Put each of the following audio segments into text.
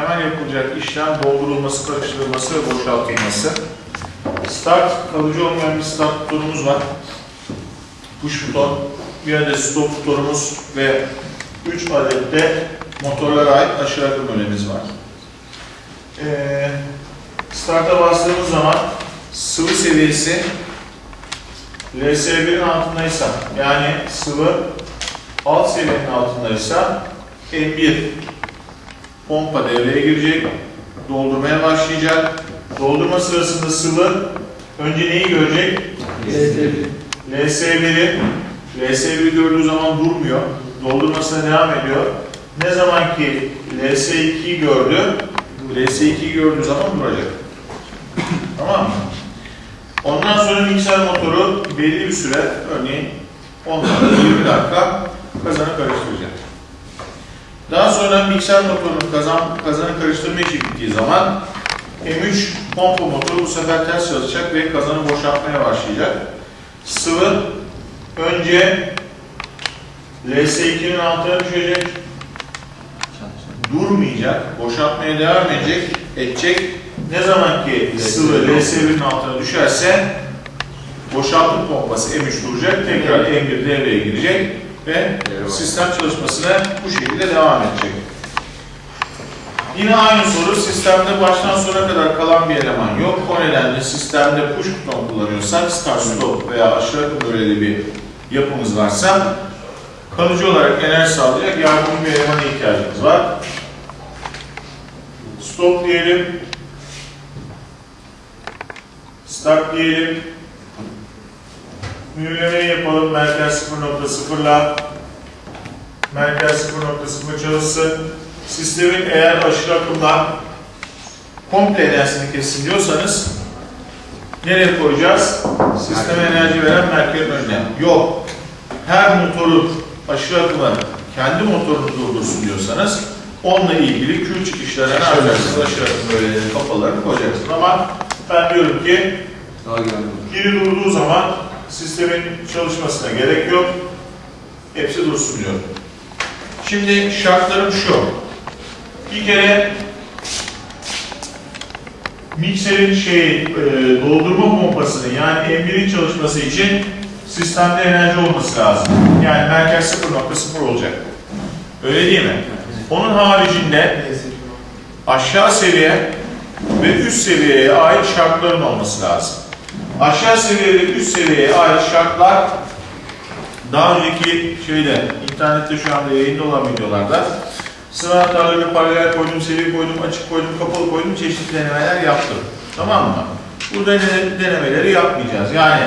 Hemen yapılacak işlem doldurulması, karıştırılması ve boşaltılması. Start, kalıcı olmayan bir start butonumuz var. Push buton, bir adet stop butonumuz ve 3 adet de motorlara ait aşağı önemiz var. Ee, start'a bastığımız zaman sıvı seviyesi LS1'in altındaysa yani sıvı alt seviyenin altındaysa M1 pompa devreye girecek, doldurmaya başlayacak. Doldurma sırasında sıvı önce neyi görecek? LS1'i LS1'i gördüğü zaman durmuyor. Doldurmasına devam ediyor. Ne zaman ki LS2'yi gördü, LS2'yi gördüğü zaman duracak. tamam mı? Ondan sonra mikser motoru belli bir süre, örneğin 10 dakika, 20 dakika kazanı karıştıracak. Daha sonra mikser motorunun kazan, kazanı karıştırma işi bittiği zaman M3 pompa motoru bu sefer ters çalışacak ve kazanı boşaltmaya başlayacak. Sıvı önce LS2'nin altına düşecek, durmayacak, boşaltmaya devam edecek, edecek. Ne zaman ki sıvı LS1'in altına düşerse boşaltım pompası M3 duracak, tekrar M1 devreye girecek ve sistem çalışmasına bu şekilde devam edecek. Yine aynı soru, sistemde baştan sona kadar kalan bir eleman yok. O nedenle sistemde push buton kullanıyorsak, start stop veya aşağı böleli bir yapımız varsa kalıcı olarak enerji sağlayacak yardımcı bir elemana ihtiyacımız var. Stop diyelim. Start diyelim. Mühürlemeyi yapalım. Merkez 0.0'la merkez 0.0 çalışsın. Sistemin eğer aşırı akımdan komple enerjisini kessin diyorsanız nereye koyacağız? Sisteme enerji veren merkezin önüne. Yok. Her motorun aşırı akımı kendi motorunu durdursun diyorsanız onunla ilgili kül çıkışlarına ne yapacaksınız? Aşırı akım böyle kapalarını koyacaksınız. Ama ben diyorum ki biri durduğu zaman sistemin çalışmasına gerek yok. Hepsi dursun diyor. Şimdi şartlarım şu. Bir kere mikserin şey, doldurma pompasının yani M1'in çalışması için sistemde enerji olması lazım. Yani merkez 0.0 olacak. Öyle değil mi? Onun haricinde aşağı seviye ve üst seviyeye ait şartların olması lazım. Aşağı seviye ve üst seviyeye ait şartlar daha önceki şeyde, internette şu anda yayında olan videolarda sıra hatalarını paralel koydum, seri koydum, açık koydum, kapalı koydum, çeşitli denemeler yaptım. Tamam mı? Bu dene- denemeleri yapmayacağız. Yani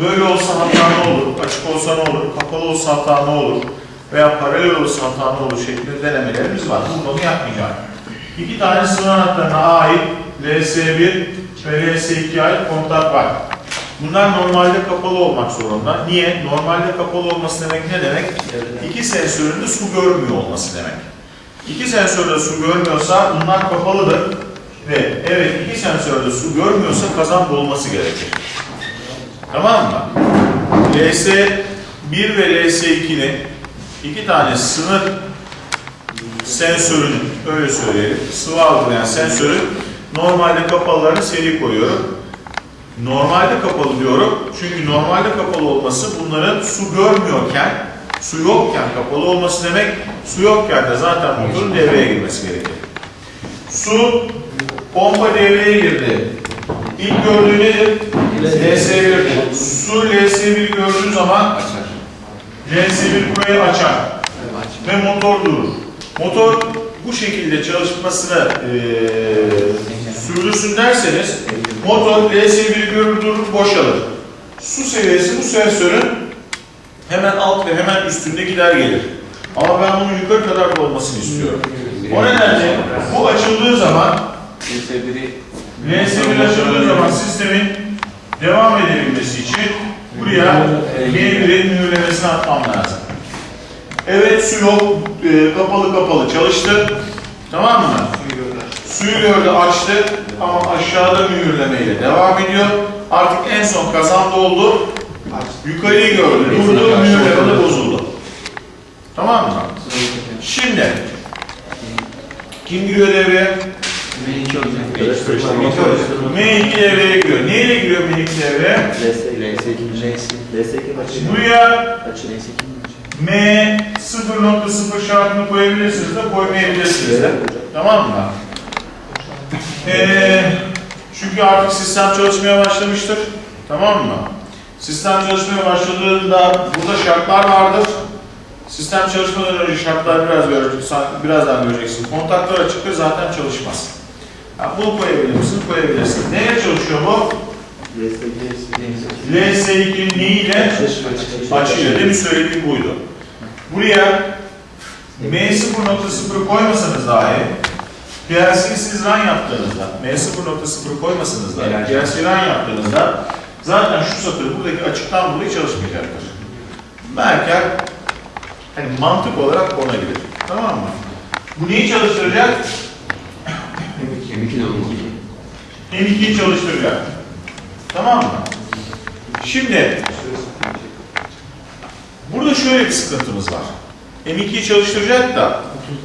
böyle olsa hata ne olur, açık olsa ne olur, kapalı olsa hata ne olur veya paralel olsa hata ne olur şeklinde denemelerimiz var. Bunu yapmayacağım. İki tane sıvı anahtarına ait LS1 ve LS2'ye ait kontak var. Bunlar normalde kapalı olmak zorunda. Niye? Normalde kapalı olması demek ne demek? İki sensörün de su görmüyor olması demek. İki sensör de su görmüyorsa bunlar kapalıdır. Ve evet iki sensör de su görmüyorsa kazan dolması gerekir. Tamam mı? LS1 ve LS2'nin iki tane sınır sensörün, öyle söyleyelim, sıvı algılayan sensörün normalde kapalılarını seri koyuyorum. Normalde kapalı diyorum. Çünkü normalde kapalı olması bunların su görmüyorken, su yokken kapalı olması demek, su yokken de zaten motorun devreye girmesi gerekir. Su, pompa devreye girdi. İlk gördüğü nedir? LS1'dir. Su LS1'i gördüğü zaman Açar. LS1 burayı açar ve motor durur. Motor bu şekilde çalışmasını eee sürdürsün derseniz motor LS1'i görür boşalır. Su seviyesi bu sensörün hemen alt ve hemen üstünde gider gelir. Ama ben bunun yukarı kadar da olmasını istiyorum. O nedenle bu açıldığı zaman LS1'i LS1 açıldığı zaman sistemin devam edebilmesi için buraya M1'in mühürlemesini atmam lazım. Evet su yok, e, kapalı kapalı çalıştı. Tamam mı? Suyu gördü, açtı ama aşağıda mühürlemeyle devam ediyor. Artık en son kazan doldu. Yukarıyı gördü, durdu, mühürleme de bozuldu. Tamam mı? Şimdi Kim giriyor devreye? M2 olacak. M2 devreye giriyor. Neyle giriyor M2 devreye? Buraya M 0.0 şartını koyabilirsiniz de koymayabilirsiniz de. Tamam mı? Ee, çünkü artık sistem çalışmaya başlamıştır. Tamam mı? Sistem çalışmaya başladığında burada şartlar vardır. Sistem çalışmadan önce şartlar biraz göreceksin, birazdan göreceksin. Kontaklar açıktır zaten çalışmaz. Ha, bunu koyabilir misin? Koyabilirsin. Neye çalışıyor bu? LS2'nin neyiyle? Açıyor. Demin söylediğim buydu. Buraya M0.0 koymasanız dahi PLC'yi siz run yaptığınızda, M0.0 koymasanız dahi PLC run yaptığınızda zaten şu satır buradaki açıktan dolayı çalışmayacaktır. Merker hani mantık olarak ona gider. Tamam mı? Bu neyi çalıştıracak? M2 de olmalı. M2'yi çalıştıracak. Tamam mı? Şimdi burada şöyle bir sıkıntımız var. M2'yi çalıştıracak da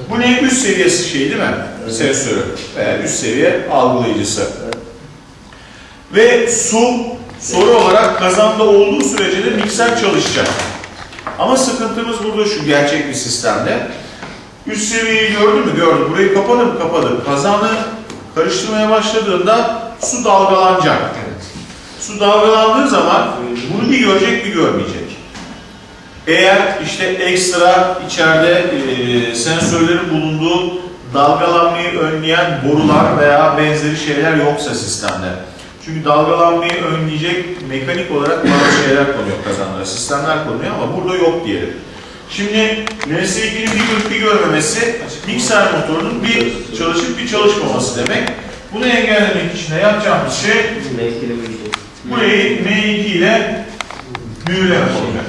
bu ne üst seviyesi şey değil mi? Sensörü veya üst seviye algılayıcısı. Ve su soru olarak kazanda olduğu sürece de mikser çalışacak. Ama sıkıntımız burada şu gerçek bir sistemde. Üst seviyeyi gördün mü? Gördüm. Burayı kapadı mı? Kapadı. Kazanı karıştırmaya başladığında su dalgalanacak. Su dalgalandığı zaman bunu bir görecek bir görmeyecek. Eğer işte ekstra içeride e, sensörlerin bulunduğu dalgalanmayı önleyen borular veya benzeri şeyler yoksa sistemde. Çünkü dalgalanmayı önleyecek mekanik olarak bazı şeyler konuyor kazanlara, sistemler konuyor ama burada yok diyelim. Şimdi LS2'nin bir görüp bir görmemesi mikser motorunun bir çalışıp bir çalışmaması demek. Bunu engellemek için de yapacağımız şey burayı M2 ile mühürlemek olacak.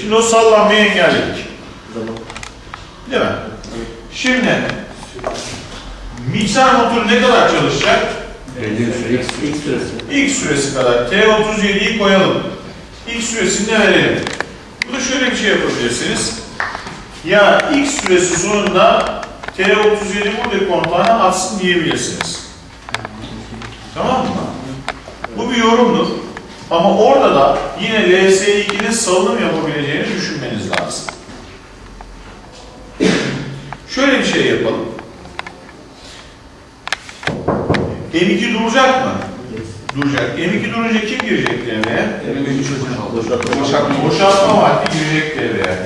Şimdi o sallanmayı engelledik. Değil mi? Şimdi mikser motoru ne kadar çalışacak? Belli bir süre. İlk süresi kadar T37'yi koyalım. İlk süresini de verelim. Burada şöyle bir şey yapabilirsiniz. Ya ilk süresi sonunda T37 burada kontağına atsın diyebilirsiniz. Tamam mı? Bu bir yorumdur. Ama orada da yine LS2'nin salınım yapabileceğini düşünmeniz lazım. Şöyle bir şey yapalım. M2 duracak mı? Duracak. M2 durunca kim girecek devreye? M3 boşaltı. Boşaltma, boşaltma vakti girecek devreye.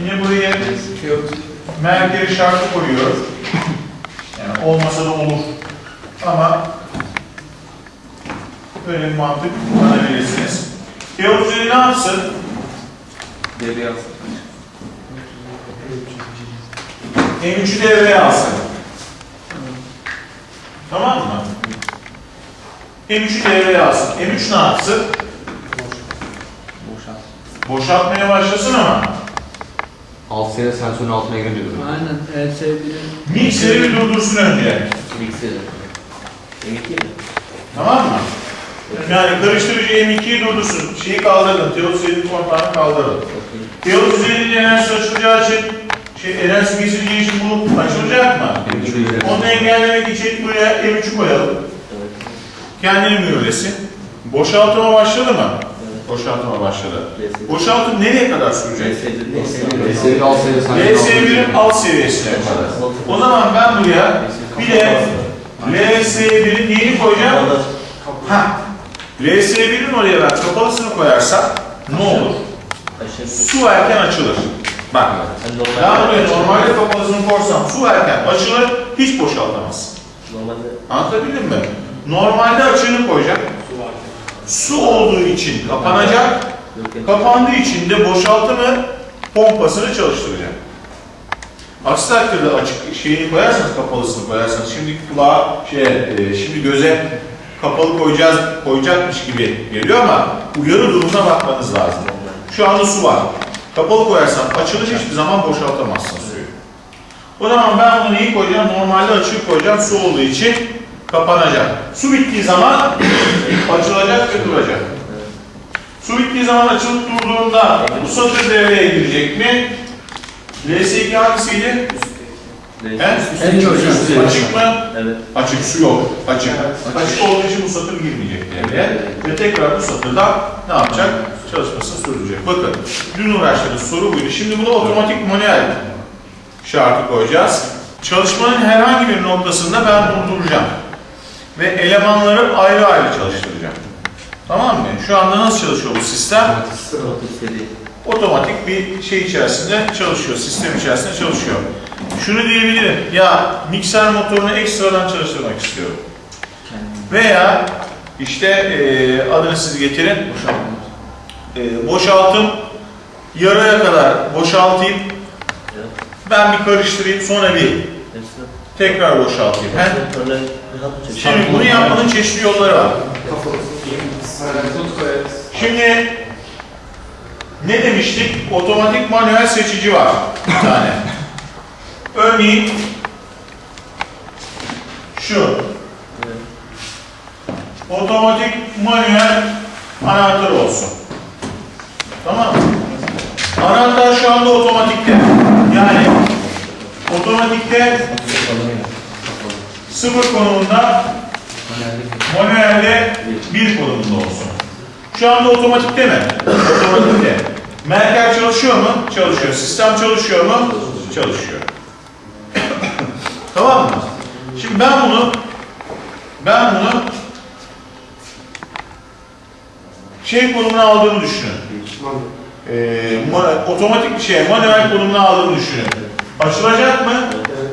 Yine buraya merkeri şartı koyuyoruz. Yani olmasa da olur. Ama böyle bir mantık kullanabilirsiniz. Teorisi ne yapsın? Devreye alsın. M3'ü devreye alsın. Tamam mı? M3'ü devreye alsın. M3 ne yapsın? Boşalt. Boşaltmaya başlasın ama Alt seviye sensörün altına girince duruyor. Aynen LS1'in mikseri bir durdursun önce. Mikseri. Tamam mı? Yani karıştırıcı M2'yi durdursun. Şeyi kaldırın. Teodosid'in kontağını kaldırın. Teodosid'in enerjisi açılacağı için şey, enerjisi kesileceği için bu açılacak mı? Onu engellemek için buraya M3'ü koyalım. Kendini mühürlesin. Boşaltıma başladı mı? Boşaltıma başladı. Boşaltım nereye kadar sürecek? Seviye alt seviye sensörün LS1'in alt seviyesine kadar. O zaman ben buraya bir de LS1'in neyini koyacağım? Ha. LS1'in oraya ben kapalısını koyarsam ne olur? Su erken açılır. Bak. Ben buraya normalde kapalısını korsam su erken açılır, hiç boşaltamaz. Anlatabildim mi? Normalde açığını koyacak. Su olduğu için kapanacak. Kapandığı için de boşaltımı pompasını çalıştıracak. Aksi takdirde açık şeyini koyarsanız kapalısını koyarsanız şimdi kulağa şey e, şimdi göze kapalı koyacağız koyacakmış gibi geliyor ama uyarı durumuna bakmanız lazım. Şu anda su var. Kapalı koyarsan açılır hiçbir zaman boşaltamazsın suyu. O zaman ben bunu neyi koyacağım? Normalde açık koyacağım su olduğu için kapanacak. Su bittiği zaman açılacak ve duracak. Su bittiği zaman açılıp durduğunda bu satır devreye girecek mi? LS2 hangisiydi? En çok üstü. Açık mı? Evet. Açık su yok. Açık. Açık olduğu için bu satır girmeyecek devreye. Ve tekrar bu satırda ne yapacak? Çalışmasını sürdürecek. Bakın dün uğraştığımız soru buydu. Şimdi buna otomatik manuel şartı koyacağız. Çalışmanın herhangi bir noktasında ben durduracağım. Ve elemanları ayrı ayrı çalıştıracağım. Tamam mı? Şu anda nasıl çalışıyor bu sistem? Otostedi. Otomatik bir şey içerisinde çalışıyor, sistem içerisinde çalışıyor. Şunu diyebilirim, ya mikser motorunu ekstradan çalıştırmak istiyorum. Veya işte e, adını siz getirin, e, boşaltım, yarıya kadar boşaltayım, ben bir karıştırayım, sonra bir tekrar boşaltayım. He? Şimdi bunu yapmanın çeşitli yolları var. Şimdi ne demiştik? Otomatik manuel seçici var bir tane. Örneğin şu. Otomatik manuel anahtar olsun. Tamam mı? Anahtar şu anda otomatikte. Yani otomatikte sıfır konumunda manuelde bir konumunda olsun. Şu anda otomatikte mi? Otomatikte. Merker çalışıyor mu? Çalışıyor. Sistem çalışıyor mu? Çalışıyor. tamam mı? Şimdi ben bunu ben bunu şey konumuna aldığını düşünün. Ee, ma- otomatik bir şey, manuel konumuna aldığını düşünün. Açılacak mı?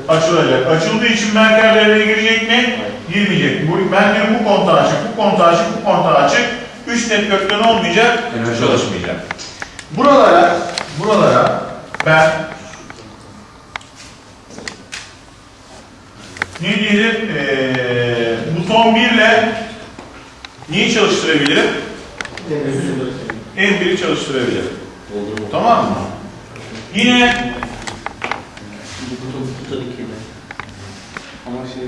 Açılacak. Açıldığı için devreye girecek mi? Girmeyecek. Bu, ben diyorum bu kontağı açık, bu kontağı açık, bu kontağı açık. Üç network'ten olmayacak, Enerji çalışmayacak. Buralara, buralara ben ne diyelim, ee, buton 1 ile neyi çalıştırabilirim? M1'i çalıştırabilirim. Tamam mı? Yine Ama şey,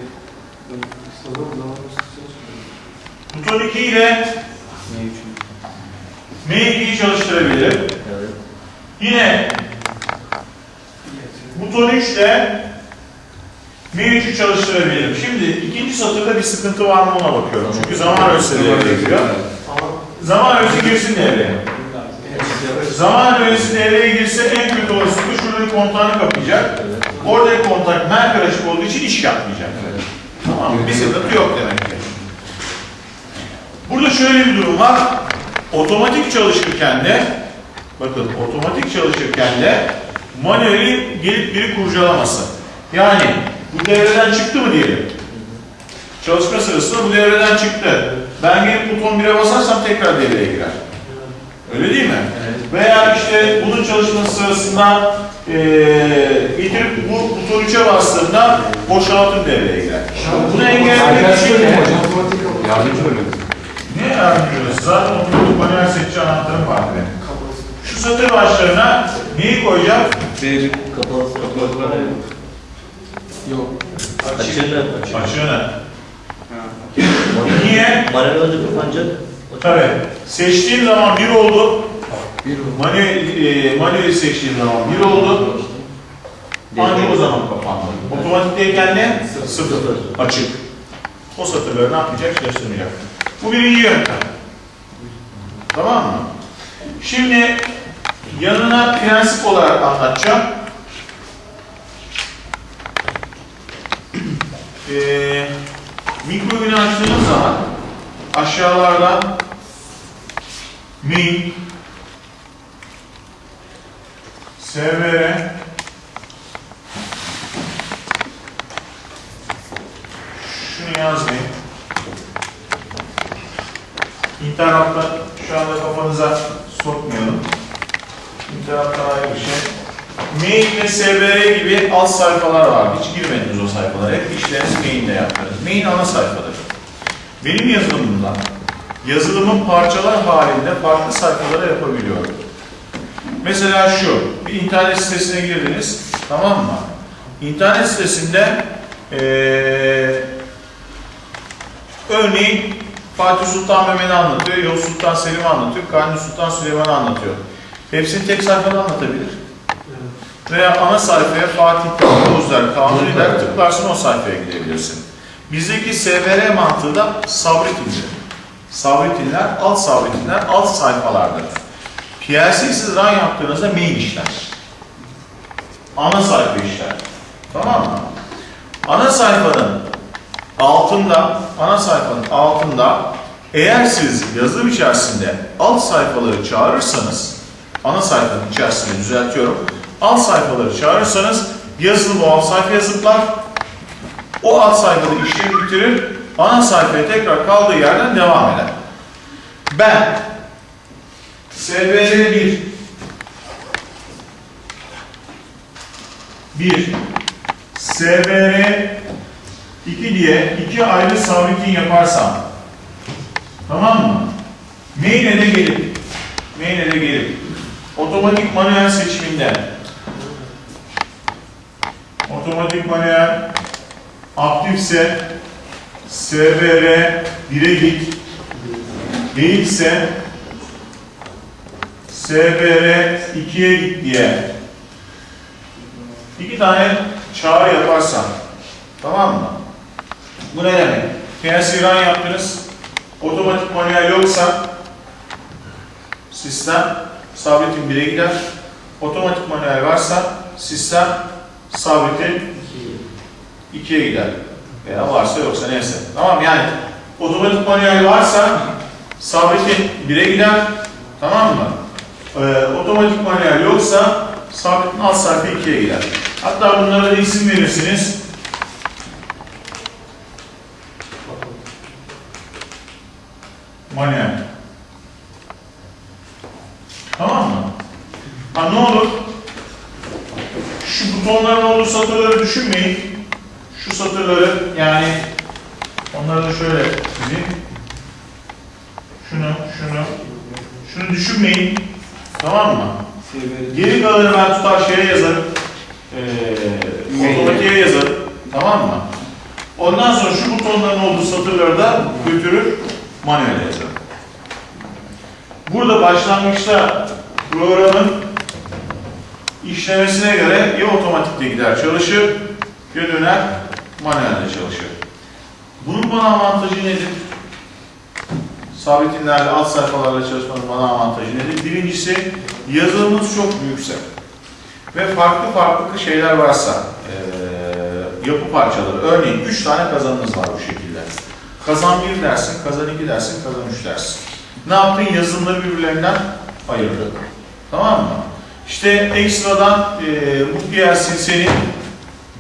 ben istediğim zaman buton 2 ile M2'yi çalıştırabilirim. Yine buton 3 ile M3'ü çalıştırabilirim. Şimdi ikinci satırda bir sıkıntı var mı ona bakıyorum. Çünkü zaman ölçüsü devreye. Zaman ölçüsü girsin devreye. Zaman ölçüsü devreye girse en kötü olasılıkla şurada bir kontağını kapayacak. Oradaki kontak merker açık olduğu için iş yapmayacak. Tamam mı? Bir sıkıntı yok demek ki. Burada şöyle bir durum var. Otomatik çalışırken de bakın otomatik çalışırken de manueli gelip biri kurcalaması. Yani bu devreden çıktı mı diyelim. Çalışma sırasında bu devreden çıktı. Ben gelip buton 1'e basarsam tekrar devreye girer. Öyle değil mi? Veya işte bunun çalışması sırasında eee getirip bu buton 3'e bastığında boşaltım devreye girer. Bunu engellemek için de Yardımcı bölüm. ne yardımcı Zaten otomatik manuel seçici anahtarım var benim. Şu satır başlarına neyi koyacağım? Bir Kapalı kapalı. Yok. Açığını. Açığını. Niye? Manuel önce kapanacak. Tabii. Seçtiğim zaman bir oldu. Bir Manuel, e, manuel seçtiğim zaman bir oldu. Ancak o zaman kapandı. Otomatikteyken ne? Sıfır. Açık. O satırları ne yapmayacak? Çalıştırmayacak. Bu birinci yöntem. Tamam mı? Şimdi yanına prensip olarak anlatacağım. Ee, mikrobini açtığınız zaman aşağılarda main SVR şunu yazmayın. İnternetten şu anda kafanıza sokmayalım. İnternetten ayrı bir şey. Main ve SVR gibi alt sayfalar var. Hiç girmediniz o sayfalara. Hep işleriniz main'de yaptınız. Main ana sayfadır. Benim yazılımımda yazılımın parçalar halinde farklı sayfalara yapabiliyorum. Mesela şu, bir internet sitesine girdiniz, tamam mı? İnternet sitesinde eee örneğin Fatih Sultan Mehmet'i anlatıyor, Yavuz Sultan Selim'i anlatıyor, Kanuni Sultan Süleyman'ı anlatıyor. Hepsini tek sayfada anlatabilir. Veya ana sayfaya Fatih Yavuzlar Kanuni der tıklarsın o sayfaya gidebilirsin. Bizdeki SVR mantığı da sabretindir. Sabretinler, alt sabretinler alt sayfalardır. PLC siz run yaptığınızda main işler. Ana sayfa işler. Tamam mı? Ana sayfanın altında, ana sayfanın altında eğer siz yazılım içerisinde alt sayfaları çağırırsanız, ana sayfanın içerisinde düzeltiyorum, alt sayfaları çağırırsanız yazılım o alt sayfaya zıplar, o alt sayfada işlemi bitirir, ana sayfaya tekrar kaldığı yerden devam eder. Ben SVR 1 1 SVR 2 diye iki ayrı sabitliğin yaparsam tamam mı? Main'e de gelip main'e de gelip otomatik manuel seçiminden otomatik manuel aktifse SVR 1'e git değilse SVR 2'ye git diye iki tane çağrı yaparsam tamam mı? Bu ne demek? PLC run yaptınız, otomatik manuel yoksa sistem sabitin 1'e gider. Otomatik manuel varsa sistem sabitin 2'ye gider. Veya varsa yoksa neyse. Tamam yani otomatik manuel varsa sabitin 1'e gider. Tamam mı? Ee, otomatik manuel yoksa sabitin alt sayfa 2'ye gider. Hatta bunlara da isim verirsiniz. Manuel. Tamam mı? Ha ne olur? Şu butonların olduğu satırları düşünmeyin. Şu satırları yani onları da şöyle çizeyim. Şunu, şunu, şunu düşünmeyin. Tamam mı? Geri kalanı ben tutar şeye yazarım. Ee, otomatiğe yazarım. Tamam mı? Ondan sonra şu butonların olduğu satırları da götürür manuel yazarım. Burada başlangıçta programın işlemesine göre ya otomatikte gider çalışır ya döner manuelde çalışır. Bunun bana avantajı nedir? Sabitinlerle alt sayfalarla çalışmanın bana avantajı nedir? Birincisi yazılımınız çok büyükse ve farklı farklı şeyler varsa eee, yapı parçaları örneğin 3 tane kazanınız var bu şekilde. Kazan 1 dersin, kazan 2 dersin, kazan 3 dersin. Ne yaptın? Yazılımları birbirlerinden ayırdın. Tamam mı? İşte ekstradan eee bu PLC senin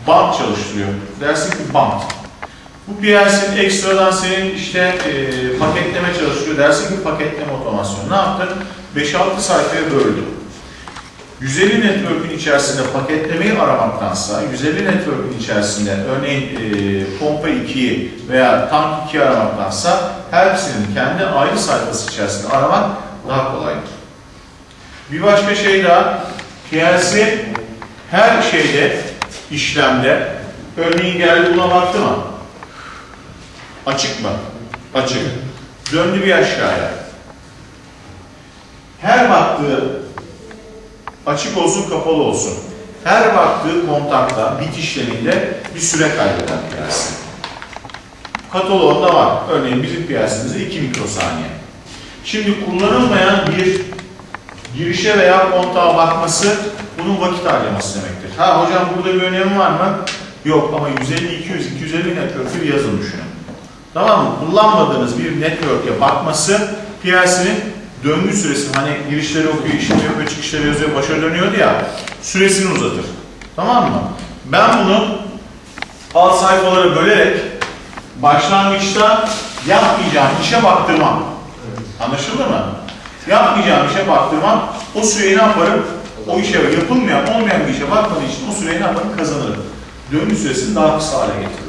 bant çalıştırıyor. Dersin ki bant. Bu PLC'nin ekstradan senin işte eee, paketleme çalıştırıyor. Dersin ki paketleme otomasyon. Ne yaptın? 5-6 sayfaya böldün. 150 network'ün içerisinde paketlemeyi aramaktansa, 150 network'ün içerisinde örneğin e, pompa 2'yi veya tank 2'yi aramaktansa hepsinin kendi ayrı sayfası içerisinde aramak daha kolaydır. Bir başka şey daha, PLC her şeyde, işlemde, örneğin geldi buna baktı mı? Açık mı? Açık. Döndü bir aşağıya. Her baktığı açık olsun kapalı olsun. Her baktığı kontakta, bit işleminde bir süre kaybeder piyasa. Kataloğunda var. Örneğin bizim piyasamızda 2 mikrosaniye. Şimdi kullanılmayan bir girişe veya kontağa bakması bunun vakit harcaması demektir. Ha hocam burada bir önemi var mı? Yok ama 150, 200, 250 network'ü bir yazın düşünün. Tamam mı? Kullanmadığınız bir network'e bakması piyasanın döngü süresi hani girişleri okuyor, işlemi yapıyor, çıkışları yazıyor, başa dönüyordu ya süresini uzatır. Tamam mı? Ben bunu alt sayfalara bölerek başlangıçta yapmayacağım işe baktırmam. Anlaşıldı mı? Yapmayacağım işe baktırmam. O süreyi ne yaparım? O işe yapılmayan, olmayan bir işe bakmadığı için o süreyi ne yaparım? Kazanırım. Döngü süresini daha kısa hale getiririm.